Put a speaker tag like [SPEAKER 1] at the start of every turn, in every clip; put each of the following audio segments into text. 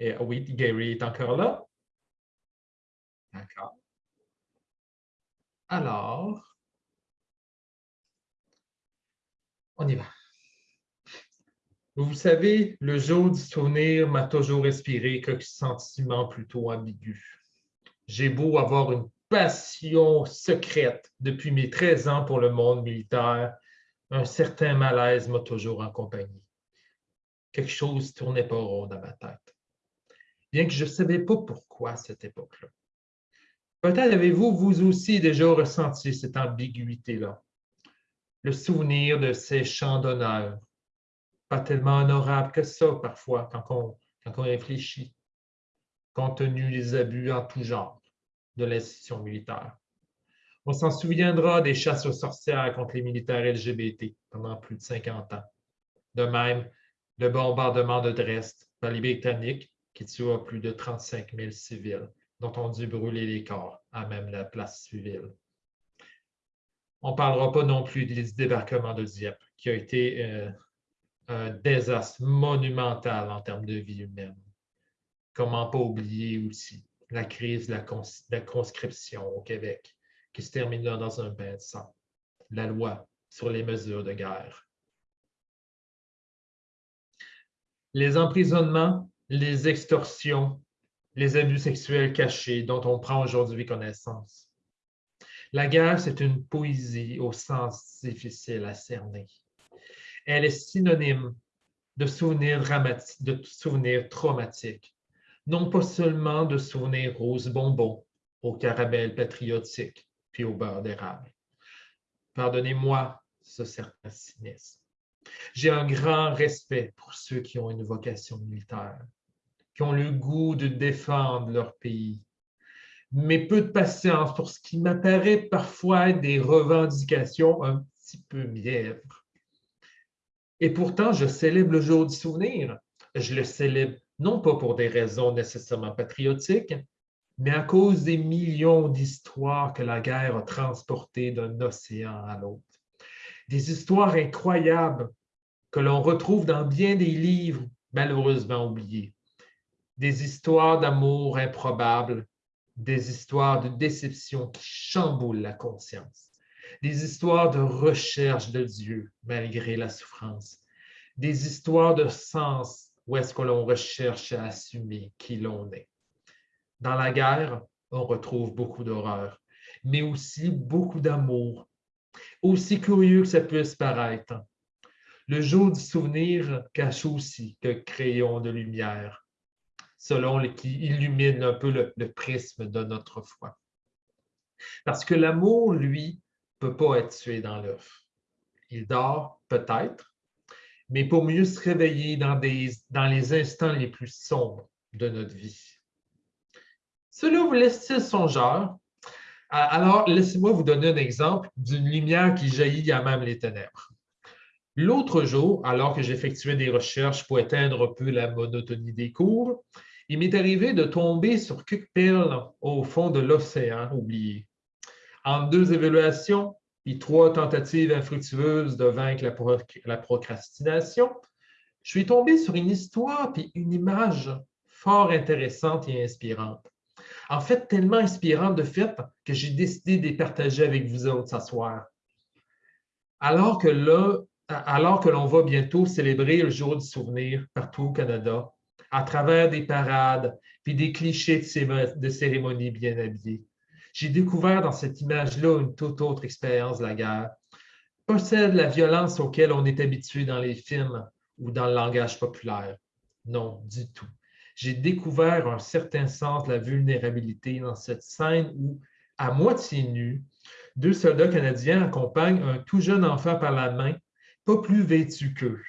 [SPEAKER 1] Et, oui, Gary est encore là. D'accord. Alors, on y va. Vous savez, le jour du souvenir m'a toujours inspiré quelques sentiments plutôt ambigus. J'ai beau avoir une passion secrète depuis mes 13 ans pour le monde militaire, un certain malaise m'a toujours accompagné. Quelque chose ne tournait pas rond dans ma tête. Bien que je ne savais pas pourquoi à cette époque-là. Peut-être avez-vous, vous aussi, déjà ressenti cette ambiguïté-là? Le souvenir de ces chants d'honneur, pas tellement honorables que ça parfois quand on, quand on réfléchit, compte tenu des abus en tout genre de l'institution militaire. On s'en souviendra des chasses aux sorcières contre les militaires LGBT pendant plus de 50 ans. De même, le bombardement de Dresde par les Britanniques qui tua plus de 35 000 civils, dont on dû brûler les corps à même la place civile. On ne parlera pas non plus du débarquement de Dieppe, qui a été euh, un désastre monumental en termes de vie humaine. Comment pas oublier aussi la crise de la, conscription au Québec, qui se termina dans un bain de sang, la loi sur les mesures de guerre. Les emprisonnements, les extorsions, les abus sexuels cachés dont on prend aujourd'hui connaissance. La guerre, c'est une poésie au sens difficile à cerner. Elle est synonyme de souvenirs dramatiques, de souvenirs traumatiques, non pas seulement de souvenirs roses bonbons, au caramel patriotique, puis au beurre d'érable. Pardonnez-moi ce certain cynisme. J'ai un grand respect pour ceux qui ont une vocation militaire, qui ont le goût de défendre leur pays, mais peu de patience pour ce qui m'apparaît parfois des revendications un petit peu mièvres. Et pourtant, je célèbre le jour du souvenir. Je le célèbre non pas pour des raisons nécessairement patriotiques, mais à cause des millions d'histoires que la guerre a transportées d'un océan à l'autre. Des histoires incroyables que l'on retrouve dans bien des livres malheureusement oubliés. Des histoires d'amour improbables, des histoires de déception qui chamboulent la conscience, des histoires de recherche de Dieu malgré la souffrance, des histoires de sens où est-ce que l'on recherche à assumer qui l'on est. Dans la guerre, on retrouve beaucoup d'horreur, mais aussi beaucoup d'amour, aussi curieux que ça puisse paraître. Le jour du souvenir cache aussi que crayon de lumière, selon le, qui illumine un peu le, le prisme de notre foi. Parce que l'amour, lui, ne peut pas être tué dans l'œuf. Il dort peut-être, mais pour mieux se réveiller dans, des, dans les instants les plus sombres de notre vie. Cela vous laisse-t-il songeur? Alors, laissez-moi vous donner un exemple d'une lumière qui jaillit à même les ténèbres. L'autre jour, alors que j'effectuais des recherches pour éteindre un peu la monotonie des cours, il m'est arrivé de tomber sur Cookpill au fond de l'océan oublié. En deux évaluations, puis trois tentatives infructueuses de vaincre la, procrastination, je suis tombé sur une histoire puis une image fort intéressante et inspirante. En fait, tellement inspirante de fait que j'ai décidé de les partager avec vous autres ce soir. Alors que là, alors que l'on va bientôt célébrer le jour du souvenir partout au Canada, à travers des parades puis des clichés de cérémonies bien habillées, j'ai découvert dans cette image-là une toute autre expérience de la guerre. Pas celle de la violence auquel on est habitué dans les films ou dans le langage populaire. Non, du tout. J'ai découvert un certain sens de la vulnérabilité dans cette scène où, à moitié nus, deux soldats canadiens accompagnent un tout jeune enfant par la main, pas plus vêtu qu'eux.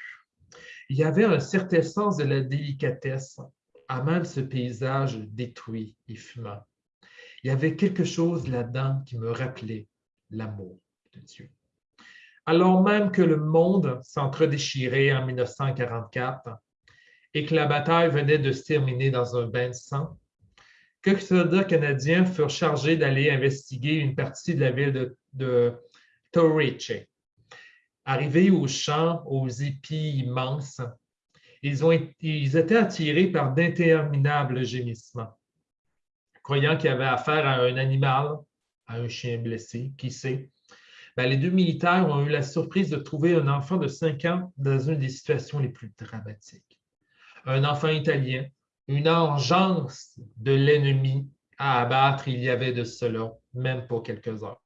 [SPEAKER 1] Il y avait un certain sens de la délicatesse à même ce paysage détruit et fumant il y avait quelque chose là-dedans qui me rappelait l'amour de Dieu. Alors même que le monde s'entre-déchirait en 1944 et que la bataille venait de se terminer dans un bain de sang, quelques soldats canadiens furent chargés d'aller investiguer une partie de la ville de, de. Arrivés au champ aux épis immenses, Ils, ont, étaient attirés par d'interminables gémissements, croyant qu'il y avait affaire à un animal, à un chien blessé, qui sait. Ben, les deux militaires ont eu la surprise de trouver un enfant de 5 ans dans une des situations les plus dramatiques. Un enfant italien, une engeance de l'ennemi à abattre il y avait de cela, même pas quelques heures.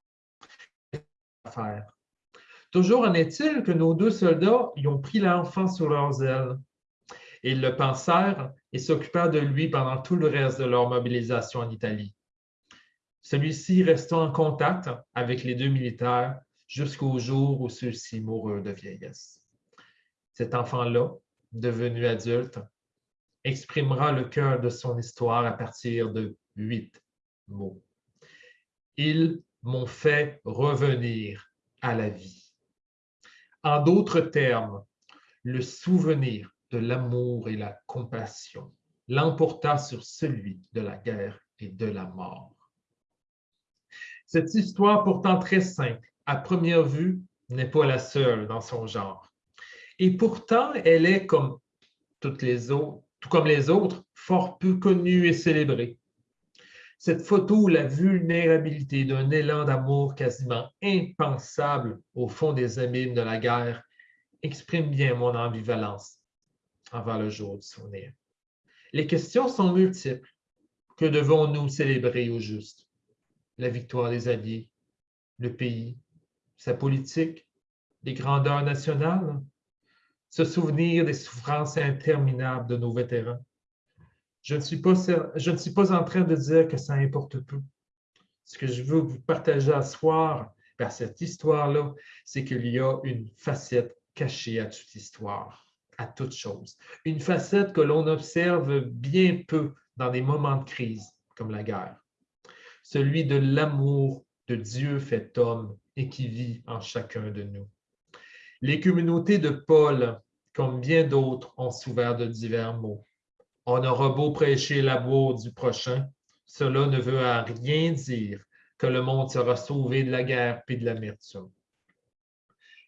[SPEAKER 1] Toujours en est-il que nos deux soldats y ont pris l'enfant sur leurs ailes. Ils le pensèrent et s'occupèrent de lui pendant tout le reste de leur mobilisation en Italie. Celui-ci restant en contact avec les deux militaires jusqu'au jour où ceux-ci moururent de vieillesse. Cet enfant-là, devenu adulte, exprimera le cœur de son histoire à partir de huit mots. Ils m'ont fait revenir à la vie. En d'autres termes, le souvenir de l'amour et la compassion l'emporta sur celui de la guerre et de la mort. Cette histoire, pourtant très simple, à première vue, n'est pas la seule dans son genre. Et pourtant, elle est, comme toutes les autres, tout comme les autres, fort peu connue et célébrée. Cette photo la vulnérabilité d'un élan d'amour quasiment impensable au fond des abîmes de la guerre exprime bien mon ambivalence envers le jour du souvenir. Les questions sont multiples. Que devons-nous célébrer au juste? La victoire des Alliés, le pays, sa politique, les grandeurs nationales, se souvenir des souffrances interminables de nos vétérans? Je ne, suis pas, en train de dire que ça importe peu. Ce que je veux vous partager à soir par cette histoire-là, c'est qu'il y a une facette cachée à toute histoire à toute chose. Une facette que l'on observe bien peu dans des moments de crise comme la guerre. Celui de l'amour de Dieu fait homme et qui vit en chacun de nous. Les communautés de Paul, comme bien d'autres, ont souffert de divers mots. On aura beau prêcher l'amour du prochain, cela ne veut à rien dire que le monde sera sauvé de la guerre et de l'amertume.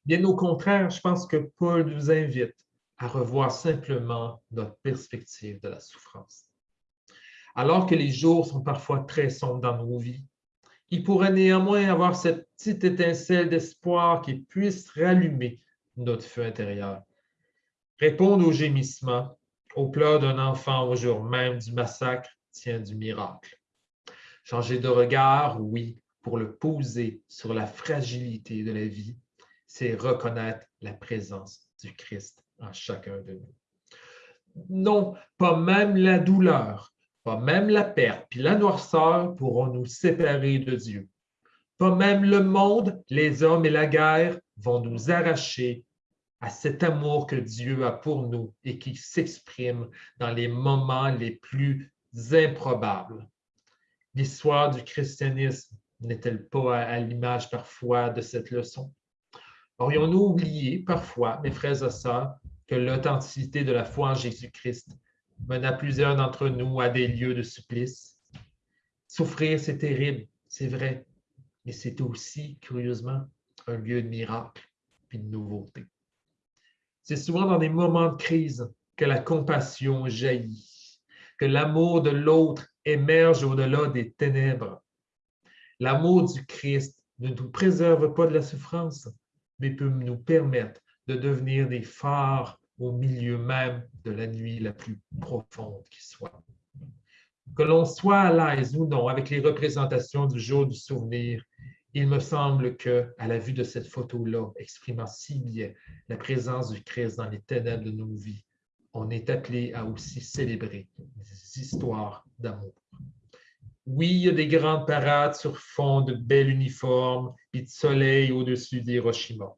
[SPEAKER 1] Bien au contraire, je pense que Paul nous invite à revoir simplement notre perspective de la souffrance. Alors que les jours sont parfois très sombres dans nos vies, il pourrait néanmoins avoir cette petite étincelle d'espoir qui puisse rallumer notre feu intérieur. Répondre aux gémissements, aux pleurs d'un enfant au jour même du massacre tient du miracle. Changer de regard, oui, pour le poser sur la fragilité de la vie, c'est reconnaître la présence du Christ en chacun de nous. Non, pas même la douleur, pas même la perte, puis la noirceur pourront nous séparer de Dieu. Pas même le monde, les hommes et la guerre vont nous arracher à cet amour que Dieu a pour nous et qui s'exprime dans les moments les plus improbables. L'histoire du christianisme n'est-elle pas à l'image parfois de cette leçon? Aurions-nous oublié parfois, mes frères et sœurs, que l'authenticité de la foi en Jésus-Christ à plusieurs d'entre nous à des lieux de supplice? Souffrir, c'est terrible, c'est vrai, mais c'est aussi, curieusement, un lieu de miracle et de nouveauté. C'est souvent dans des moments de crise que la compassion jaillit, que l'amour de l'autre émerge au-delà des ténèbres. L'amour du Christ ne nous préserve pas de la souffrance, mais peut nous permettre de devenir des phares au milieu même de la nuit la plus profonde qui soit. Que l'on soit à l'aise ou non avec les représentations du jour du souvenir, il me semble que, à la vue de cette photo-là, exprimant si bien la présence du Christ dans les ténèbres de nos vies, on est appelé à aussi célébrer des histoires d'amour. Oui, il y a des grandes parades sur fond de bel uniforme et de soleil au-dessus d'Hiroshima.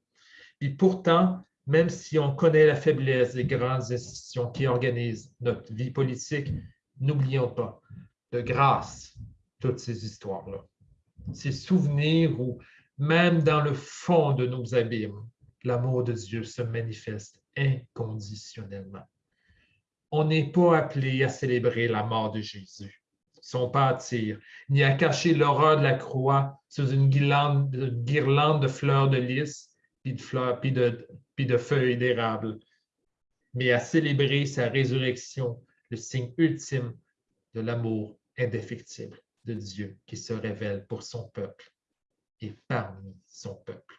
[SPEAKER 1] Et pourtant, même si on connaît la faiblesse des grandes institutions qui organisent notre vie politique, n'oublions pas, de grâce, toutes ces histoires-là, ces souvenirs où, même dans le fond de nos abîmes, l'amour de Dieu se manifeste inconditionnellement. On n'est pas appelé à célébrer la mort de Jésus son pâtir, ni à cacher l'horreur de la croix sous une guirlande, de fleurs de lys, puis puis de feuilles d'érable. mais à célébrer sa résurrection, le signe ultime de l'amour indéfectible de Dieu qui se révèle pour son peuple et parmi son peuple.